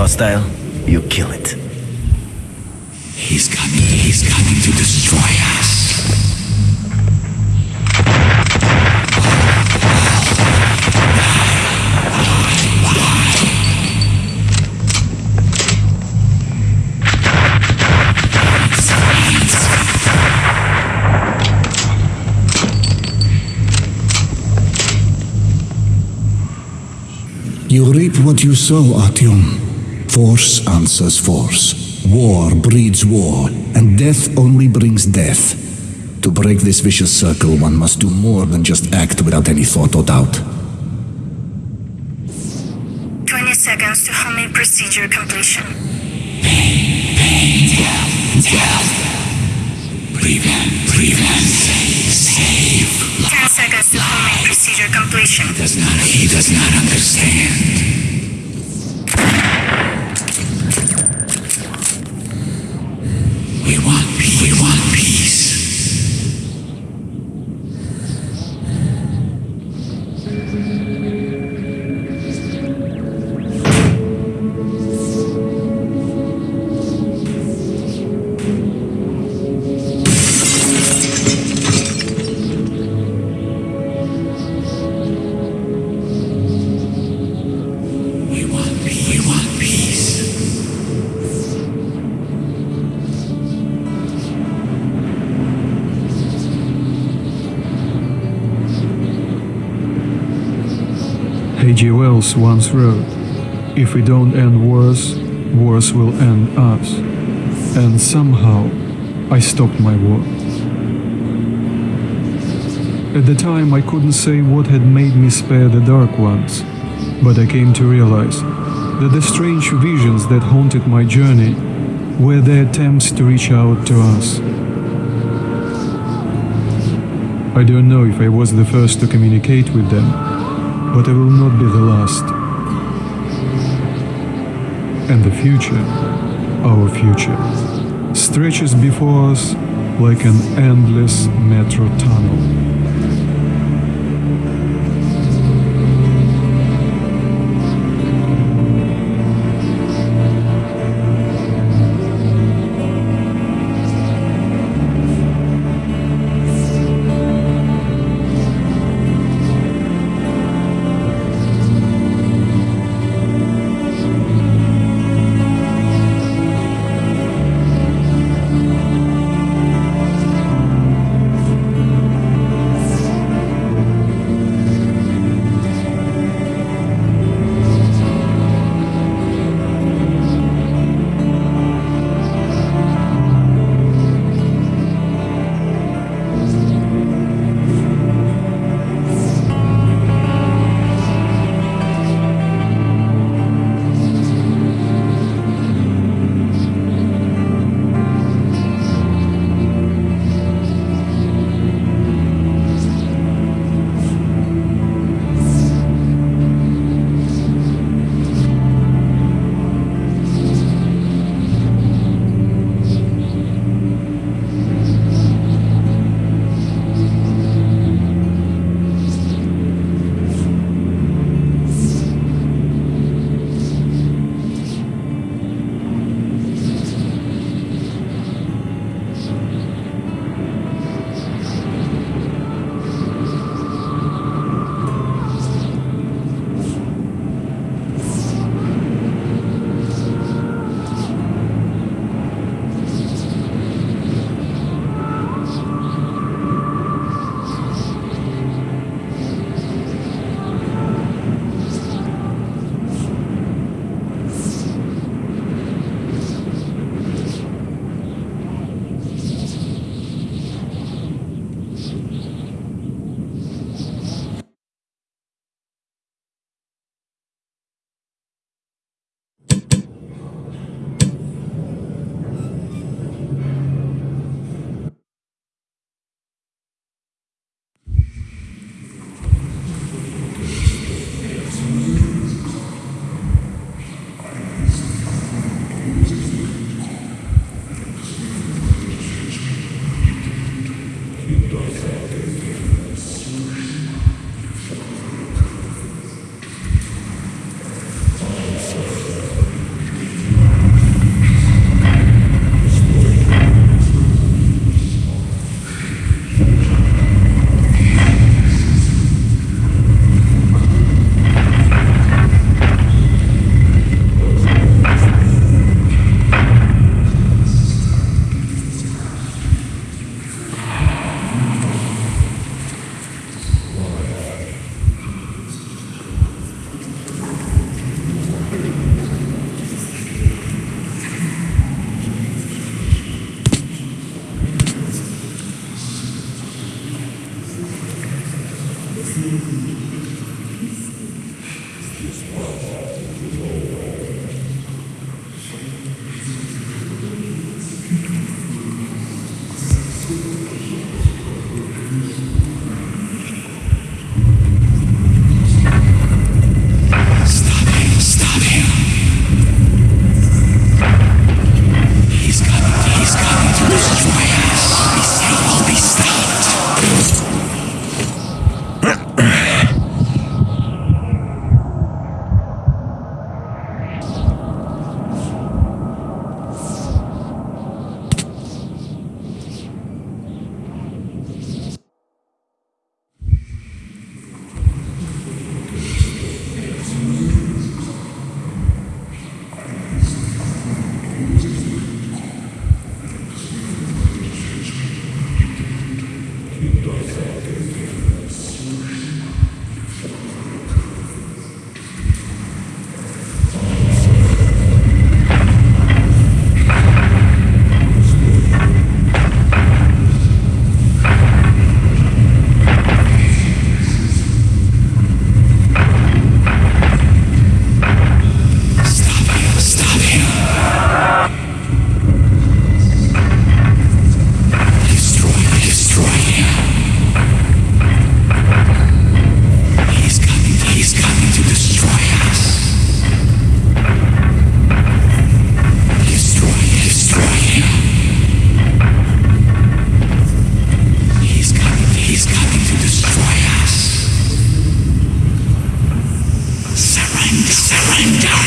it's hostile, you kill it. He's coming, he's coming to destroy us. You reap what you sow, Artyom. Force answers force. War breeds war, and death only brings death. To break this vicious circle, one must do more than just act without any thought or doubt. 20 seconds to homing procedure completion. Pain, pain, Death. death. Prevent, prevent, save. 10 seconds to homing procedure completion. He Does not, he does not understand. We want Once wrote, If we don't end wars, wars will end us. And somehow, I stopped my war. At the time, I couldn't say what had made me spare the Dark Ones, but I came to realize that the strange visions that haunted my journey were their attempts to reach out to us. I don't know if I was the first to communicate with them, but I will not be the last. And the future, our future, stretches before us like an endless metro tunnel. Surrender!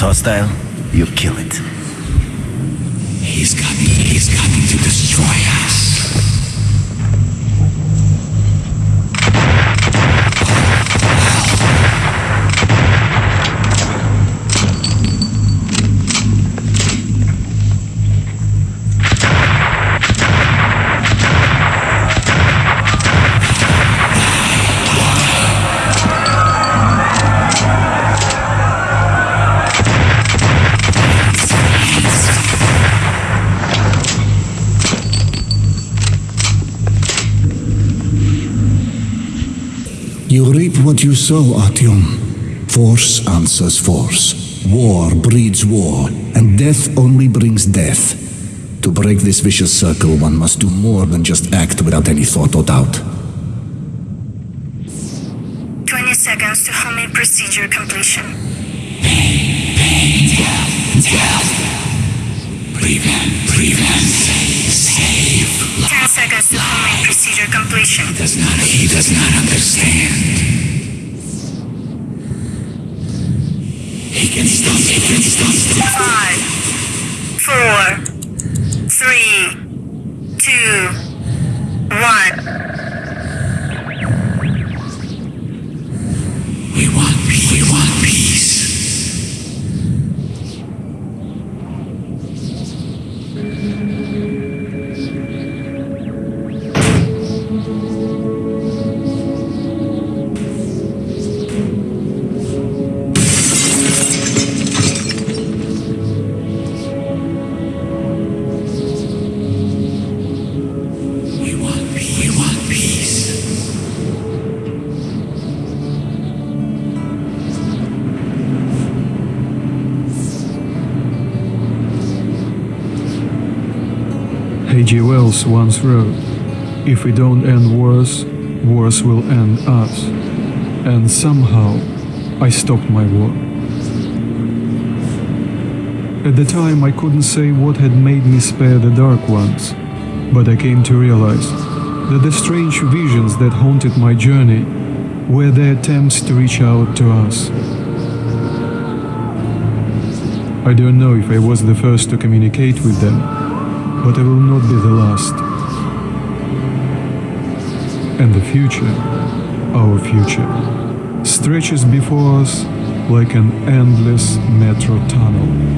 Hostile, you kill it. You reap what you sow, Artyom. Force answers force. War breeds war, and death only brings death. To break this vicious circle, one must do more than just act without any thought or doubt. 20 seconds to homing procedure completion. Pain, pain, death, death. Prevent. Prevent. Save. 10 seconds to completion. Does not. He does not understand. He can stop. He can stop. Five, four, three, two, one. H.G. Wells once wrote, If we don't end wars, wars will end us. And somehow, I stopped my war. At the time, I couldn't say what had made me spare the Dark Ones, but I came to realize that the strange visions that haunted my journey were their attempts to reach out to us. I don't know if I was the first to communicate with them, but I will not be the last. And the future, our future, stretches before us like an endless metro tunnel.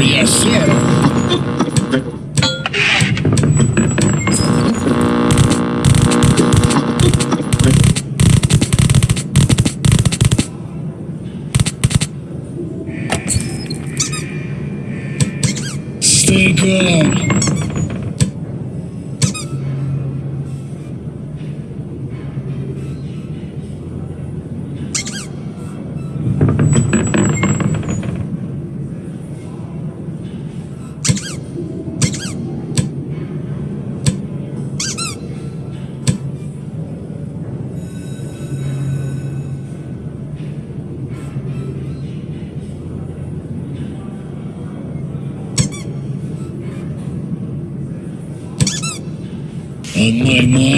Yes, sir. Stay calm. Tiene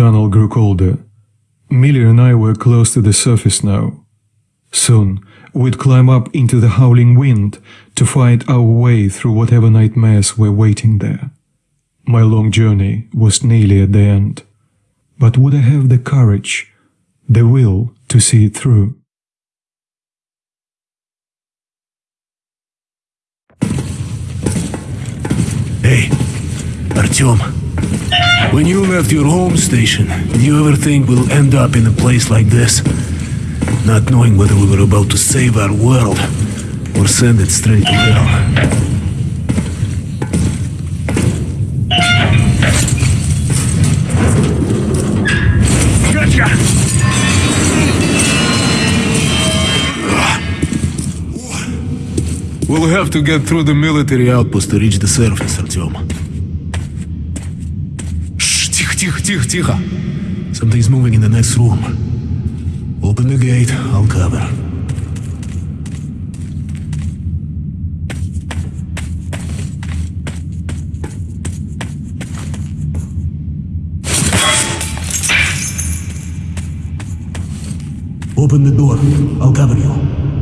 tunnel grew colder. Miller and I were close to the surface now. Soon, we'd climb up into the howling wind to fight our way through whatever nightmares were waiting there. My long journey was nearly at the end. But would I have the courage, the will to see it through. Hey. When you left your home station, did you ever think we'll end up in a place like this? Not knowing whether we were about to save our world or send it straight to hell. Gotcha! We'll have to get through the military outpost to reach the surface, Artyom. тихо, тихо, тихо, тихо. Something's moving in the next room. Open the gate, I'll cover. Open the door, I'll cover you.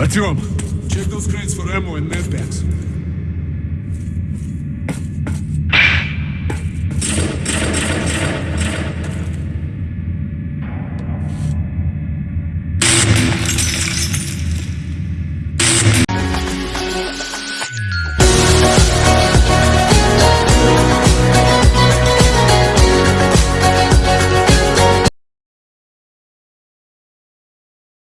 Artyom, check those crates for ammo and med packs.